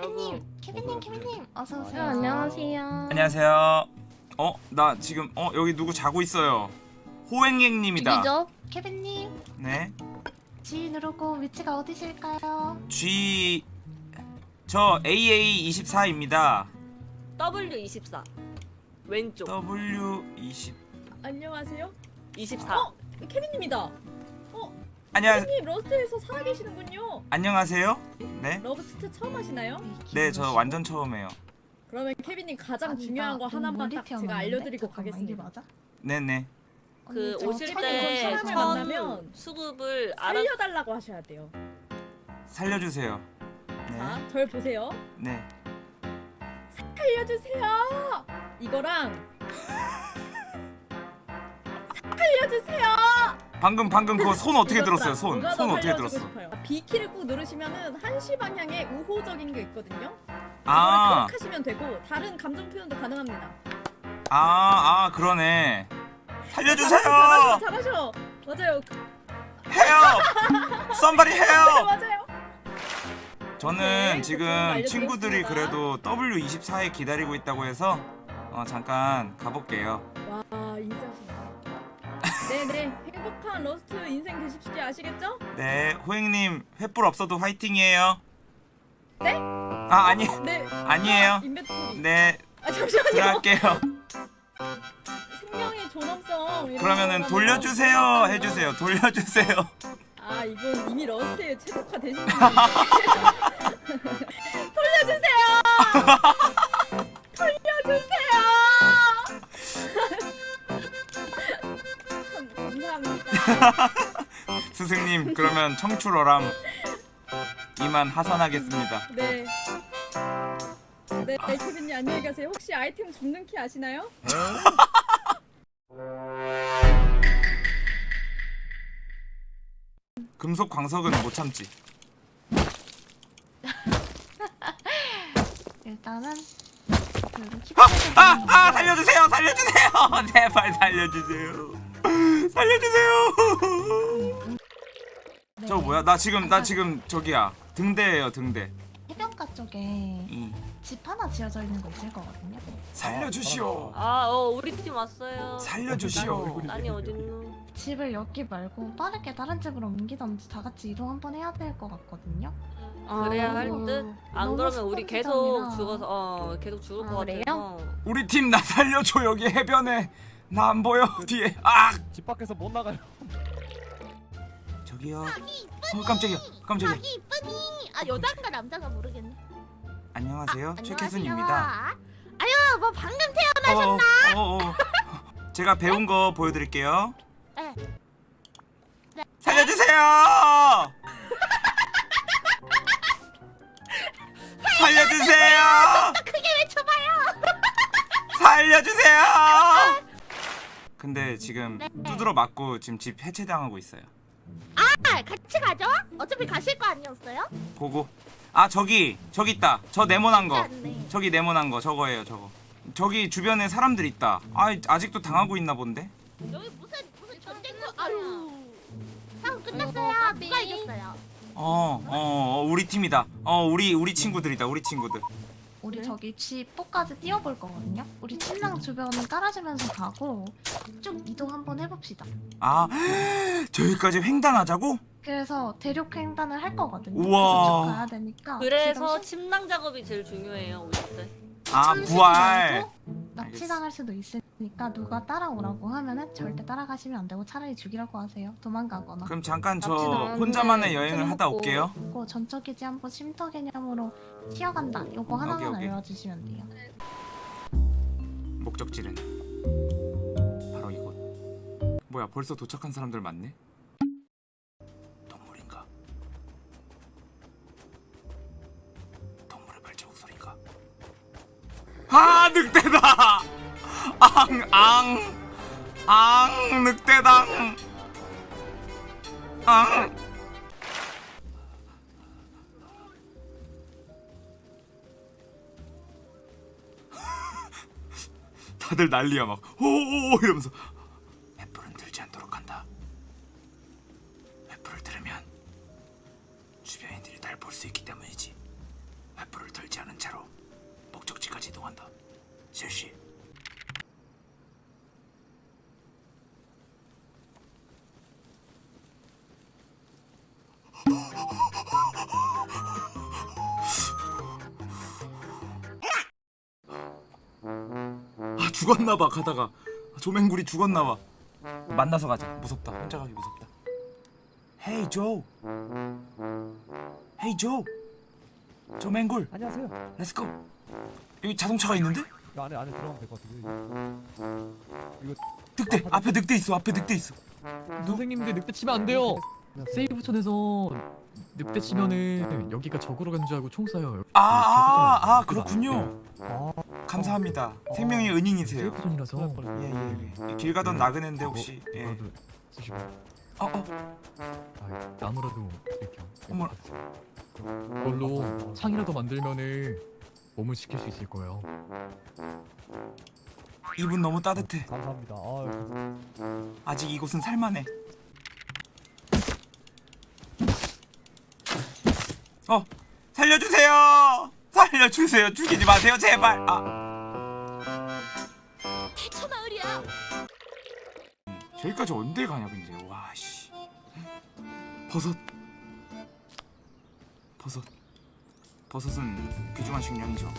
케빈님, 케빈님, 케빈님, 어서 오세요. 네, 안녕하세요. 안녕하세요. 어, 나 지금 어 여기 누구 자고 있어요. 호행행님이다. 누구죠? 케빈님, 네. G 누르고 위치가 어디실까요? G 저 AA 24입니다. W24 왼쪽 W 20 안녕하세요. 24 어, 케빈님이다. 안녕 러스트에서 살아계시는군요. 안녕하세요. 네. 러스트 처음 하시나요? 네, 저 완전 처음이에요. 그러면 케빈님 가장 아니, 중요한 거나 하나만 딱 제가? 알려드리고 가겠습니다. 이게 맞아? 네, 네. 그 오실 케빈 때 사람을 첫 만나면 수급을 알아 살려달라고 하셔야 돼요. 살려 주세요. 자, 네. 절 보세요. 네. 살려주세요. 이거랑 살려주세요. 방금 방금 그거 손 어떻게 들었어요? 손. 손 어떻게 들었어? B키를 꾹 누르시면은 한시 방향에 우호적인 게 있거든요. 아. 클릭하시면 되고 다른 감정 표현도 가능합니다. 아, 아, 그러네. 살려 주세요. 잘하셔, 잘하셔. 맞아요. 해요. 썸바리 해요. 맞아요. 저는 네, 지금. 친구들이 그래도 W24에 기다리고 있다고 해서 어, 잠깐 가볼게요. 와. 네네, 행복한 러스트 인생 되십시오. 아시겠죠? 네, 호행님 횃불 없어도 화이팅이에요. 네? 아 아니 네. 아니에요. inventory. 네아 잠시만요. 들어갈게요. 생명의 존엄성. 그러면은 돌려주세요 뭐 해주세요. 돌려주세요. 아 이분 이미 러스트에 최적화 되신 분이. 돌려주세요. 스승님 그러면 청출어람 이만 하산하겠습니다. 네. 네, 케빈님 안녕히 가세요. 혹시 아이템 줍는 키 아시나요? 금속 광석은 못 참지. 일단은 그 아, 아, 아 살려주세요, 살려주세요, 제발 살려주세요, 살려주세요. 네. 저 뭐야? 나 지금 나 지금 저기야 등대예요 등대. 해변가 쪽에 이집 하나 지어져 있는 거 있을 거거든요. 살려주시오. 아 어 우리 팀 왔어요 살려주시오. 난이 어딨노 집을 여기 말고 빠르게 다른 집으로 옮기던지 다 같이 이동 한번 해야 될 것 같거든요. 그래야 너무- 할듯 안 너무 그러면 우리 계속 지점이라. 죽어서 어 계속 죽을 아, 것 그래요? 같아서 우리 팀 나 살려줘 여기 해변에 나 안 보여 뒤에. 아 집 밖에서 못 나가요. 저기요. 어 깜짝이야 깜짝이야. 자기 이쁘니. 아 여자인가 남자가 모르겠네. 안녕하세요 최캐순입니다. 안녕하세요. 아유 뭐 방금 태어나셨나? 어, 어, 어. 제가 배운 거 보여드릴게요. 네. 네. 살려주세요. 살려주세요. 크게 외쳐봐요. 살려주세요. 근데 지금 네. 두드러 맞고 지금 집 해체당하고 있어요. 아 같이 가죠? 어차피 가실 거 아니었어요? 고고. 아 저기 저기 있다. 저 네모난 거. 않네. 저기 네모난 거 저거예요 저거. 저기 주변에 사람들 있다. 아 아직도 당하고 있나 본데? 여기 무슨 무슨 전쟁터? 아유. 싸움 끝났어요. 누가 이겼어요? 어, 어, 어, 우리 팀이다. 어, 우리 우리 친구들이다. 우리 친구들. 우리 네. 저기 G포까지 뛰어볼 거거든요. 우리 침낭 주변 깔아주면서 가고 쭉 이동 한번 해봅시다. 아, 저기까지 횡단하자고? 그래서 대륙 횡단을 할 거거든요. 우와. 그래서 쭉 가야 되니까. 그래서 지금 침낭 작업이 제일 중요해요 오실 때 아, 부활. 납치당할 수도 있으니까 누가 따라오라고 하면은 절대 따라가시면 안 되고 차라리 죽이라고 하세요. 도망가거나. 그럼 잠깐 저 혼자만의 돼. 여행을 하다. 올게요. 그리고 전처기지 한번 쉼터 개념으로 튀어간다. 요거 하나만 오케이. 알려주시면 돼요. 목적지는 바로 이곳. 뭐야, 벌써 도착한 사람들 많네. 늑대다! 앙, 앙, 앙, 늑대당. 앙. 다들 난리야 막 호호호 이러면서 죽었나봐 가다가. 조맹구리 죽었나봐. 만나서 가자. 무섭다. 혼자 가기 무섭다. hey 조 hey 조 조맹굴. 안녕하세요. let's go 여기 자동차가 있는데? 이거 안에 안에 들어가면 될 것 같아요. 늑대. 앞에 늑대 있어. 앞에 늑대 있어. 선생님들 늑대 치면 안 돼요. safe zone에서 늑대 치면은 여기가 적으로 간 줄 알고 총 쏴요. 아 아 아, 아, 그렇군요. 아, 감사합니다. 생명의 은인이세요. 세이브촌이라서? 예예 길 가던 나그네인데 혹시 예. 쓰시고. 어, 어. 아, 나무라도 이렇게 어머. 그걸로 창이라도 만들면은 몸을 지킬 수 있을 거예요. 이분 너무 따뜻해. 감사합니다. 아, 아직 이곳은 살만해. 어 살려주세요 살려주세요. 죽이지 마세요 제발. 아. 대처 마을이야. 저기까지 언제 가냐 근데. 와씨. 버섯. 버섯. 버섯은 귀중한 식량이죠.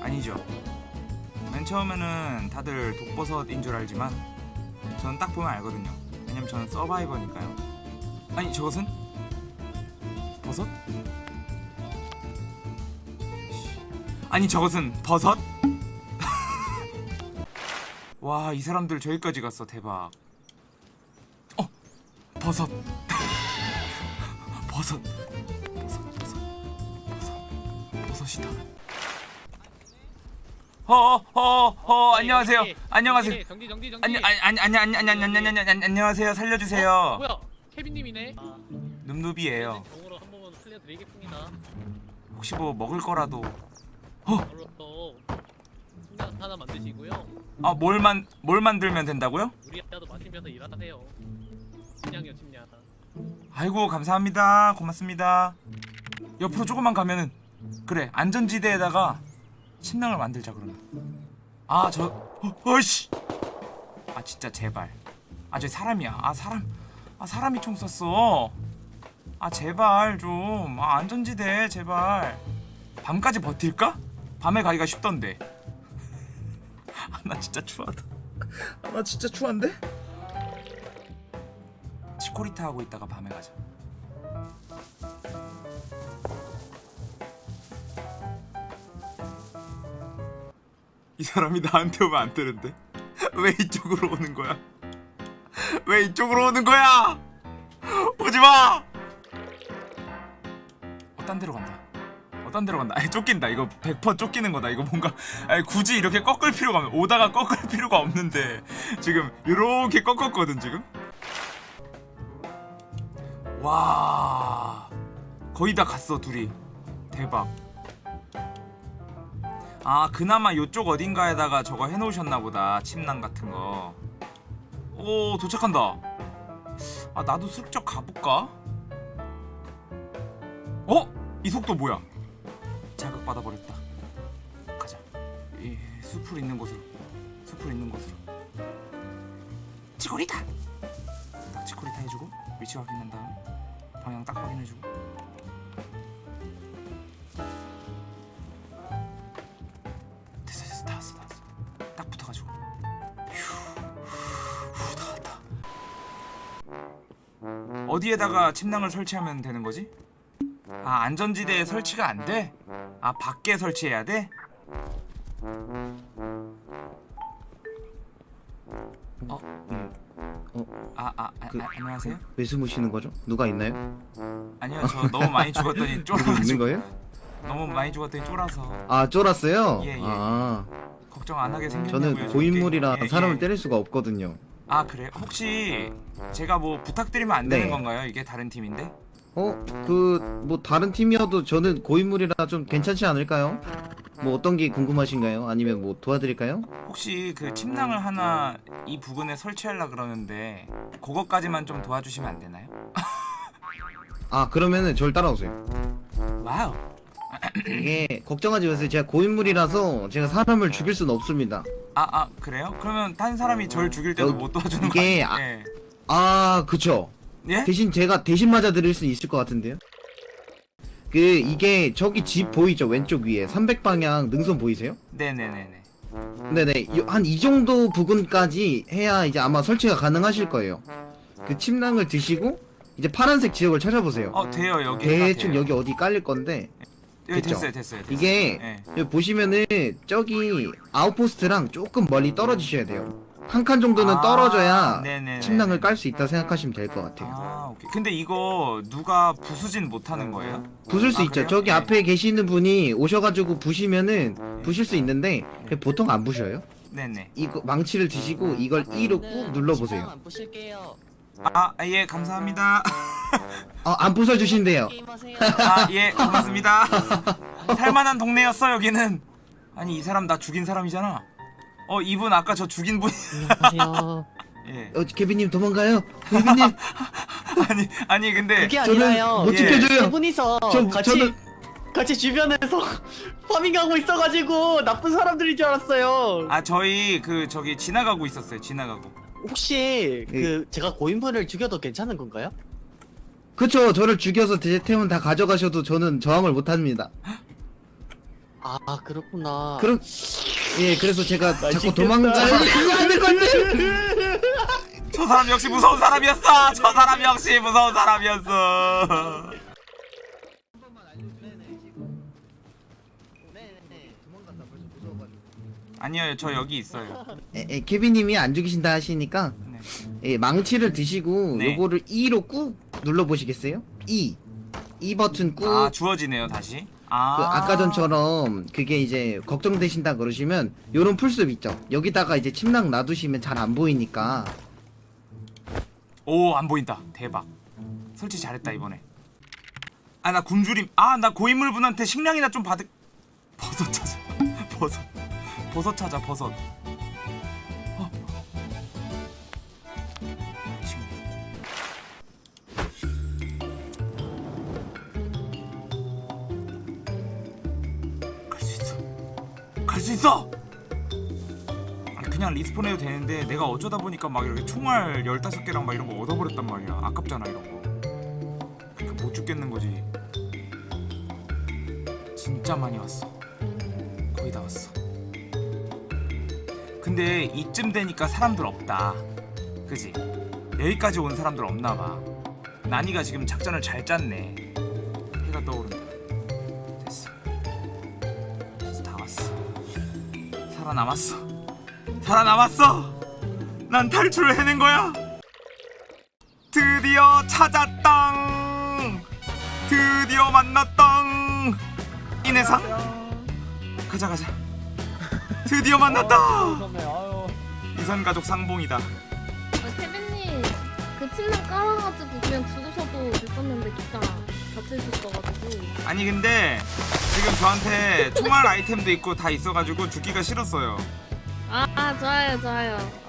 아니죠. 맨 처음에는 다들 독버섯인 줄 알지만 저는 딱 보면 알거든요. 왜냐면 저는 서바이버니까요. 아니 저것은? 버섯? 아니 저것은 버섯? 와 이 사람들 저기까지 갔어 대박. 어! 버섯. 버섯. 버섯 버섯 버섯 버섯이다. 어어어어 어, 어, 어 안녕하세요. 안녕하세요. 정지 정지 정지 안녕 안녕 안녕 안녕 안녕 안녕 안녕하세요. 살려주세요. 어? 뭐야? 케빈님이네. 아, 룸누비예요 정으로 한 번만 살려드리겠습니다. 혹시 뭐 먹을 거라도 바로 순간 하나 만드시고요. 아 뭘 만 뭘 만들면 된다고요? 우리 아도 마시면서 일하세요. 침량이요 침량. 아이고 감사합니다. 고맙습니다. 옆으로 조금만 가면은 그래 안전지대에다가 침낭을 만들자 그러면. 아 저 어, 어이씨! 아 진짜 제발. 아 저 사람이야. 아 사람 아 사람이 총 쐈어. 아 제발 좀 아 안전지대 제발. 밤까지 버틸까? 밤에 가기가 쉽던데 아, 나 진짜 추하다 아, 나 진짜 추한데? 치코리타 하고 있다가 밤에 가자. 이 사람이 나한테 오면 안 되는데 왜 이쪽으로 오는 거야? 왜 이쪽으로 오는 거야? 오지 마. 어 딴 데로 간다. 어딴 데로 간다. 아니, 쫓긴다. 이거 100% 쫓기는 거다. 이거 뭔가 아니, 굳이 이렇게 꺾을 필요가 없. 오다가 꺾을 필요가 없는데 지금 이렇게 꺾었거든 지금. 와 거의 다 갔어 둘이 대박 아 그나마 요쪽 어딘가에다가 저거 해놓으셨나 보다 침낭 같은 거오 도착한다 아 나도 슬쩍 가볼까? 어? 이 속도 뭐야 자극 받아 버렸다. 가자. 이 숲을 있는 곳으로. 숲을 있는 곳으로. 치코리타! 딱 치코리타 해주고 위치 확인한 다음에 방향 딱 확인해주고. 어디에다가 침낭을 설치하면 되는 거지? 아 안전지대에 설치가 안 돼? 아 밖에 설치해야 돼? 어? 음. 어? 아, 아, 아, 그- 아 안녕하세요? 왜 숨으시는 거죠? 누가 있나요? 아니요 저 너무 많이 죽었더니 누구 있는 거예요? 너무 많이 죽었더니 쫄아서 아 쫄았어요? 예, 예. 아 걱정 안 하게 생겼냐고요 저는 고인물이라 예, 예. 사람을 때릴 수가 없거든요 아 그래요? 혹시 제가 뭐 부탁드리면 안 되는 네. 건가요? 이게 다른 팀인데? 어? 그 뭐 다른 팀이어도 저는 고인물이라 좀 괜찮지 않을까요? 뭐 어떤 게 궁금하신가요? 아니면 뭐 도와드릴까요? 혹시 그 침낭을 하나 이 부근에 설치하려 그러는데 그것까지만 좀 도와주시면 안 되나요? 아 그러면은 절 따라오세요 wow 이게 걱정하지 마세요. 제가 고인물이라서 제가 사람을 죽일 수는 없습니다. 아, 아 그래요? 그러면 딴 사람이 절 죽일 때도 어, 못 도와주는 이게 거 아- 아니에요? 아, 그쵸. 예? 예? 대신 제가 대신 맞아 드릴 수 있을 것 같은데요. 그 이게 저기 집 보이죠 왼쪽 위에 300방향 능선 보이세요? 네네네네. 네네 한 이 정도 부근까지 해야 이제 아마 설치가 가능하실 거예요. 그 침낭을 드시고 이제 파란색 지역을 찾아보세요. 어 돼요 여기. 대충 돼요. 여기 어디 깔릴 건데 여기 됐죠? 됐어요 됐어요. 됐어요. 이게 예. 여기 보시면은 저기 아웃포스트랑 조금 멀리 떨어지셔야 돼요. 한 칸 정도는 아, 떨어져야 네네네. 침낭을 깔 수 있다 생각하시면 될 것 같아요. 아 오케이. 근데 이거 누가 부수진 못하는 거예요? 부술 수 아, 있죠. 그래요? 저기 네. 앞에 계시는 분이 오셔가지고 부시면은 부실 수 있는데 보통 안 부셔요. 네네. 이거 망치를 드시고 이걸 네. 2로 꾹 눌러보세요. 안 부실게요. 아예 감사합니다. 어, 안 부숴주신대요. 게임하세요. 아예 고맙습니다. 살만한 동네였어 여기는. 아니 이 사람 나 죽인 사람이잖아. 어 이분 아까 저 죽인 분. 안녕하세요. 예. 어, 케빈님 도망가요. 케빈님 아니 아니 근데 그게 저는 아니라요. 못 예. 지켜줘요. 세 분이서 저- 같이 저는- 같이 주변에서 farming하고 있어가지고 나쁜 사람들인 줄 알았어요. 아 저희 그 저기 지나가고 있었어요 지나가고. 혹시 예. 그 제가 고인물을 죽여도 괜찮은 건가요? 그쵸. 저를 죽여서 제 템은 다 가져가셔도 저는 저항을 못합니다. 아 그렇구나. 그럼 예 그래서 제가 자꾸. 도망가요. 그거 안될 건데. 저 사람 역시 무서운 사람이었어. 저 사람 역시 무서운 사람이었어. 아니요 저 여기 있어요. 에, 에, 케빈님이 안 죽이신다 하시니까 네. 예, 망치를 드시고 네. 요거를 2로 꾹 눌러 보시겠어요? 2. 2 버튼 꾹. 아 주어지네요 다시. 아그 아까 전처럼 그게 이제 걱정되신다 그러시면 요런 풀숲 있죠. 여기다가 이제 침낭 놔두시면 잘 안 보이니까 오 안 보인다. 대박. 설치 잘했다 이번에. 아 나 굶주림. 아 나 고인물 분한테 식량이나 좀 받을. 버섯 찾아. 버섯. 버섯 찾아 버섯. 그냥 리스폰해도 되는데 내가 어쩌다 보니까 막 이렇게 총알 15개랑 막 이런 거 얻어버렸단 말이야. 아깝잖아 이런 거. 그러니까 못 죽겠는 거지. 진짜 많이 왔어. 거의 다 왔어. 근데 이쯤 되니까 사람들 없다. 그지? 여기까지 온 사람들 없나봐. 나니가 지금 작전을 잘 짰네. 해가 떠오른다. 됐어. 다 왔어. 살아남았어 살아남았어? 난 탈출을 해낸 거야? 드디어 찾았당. 드디어 만났당. 인해상? 가자 가자. 드디어 만났다. 이선 가족 상봉이다. 그 침낭 깔아가지고 그냥 죽으셔도 됐었는데 기타 닫혀 있었어가지고. 아니 근데 지금 저한테 총알 아이템도 있고 다 있어가지고 죽기가 싫었어요 아, 아 좋아요 좋아요.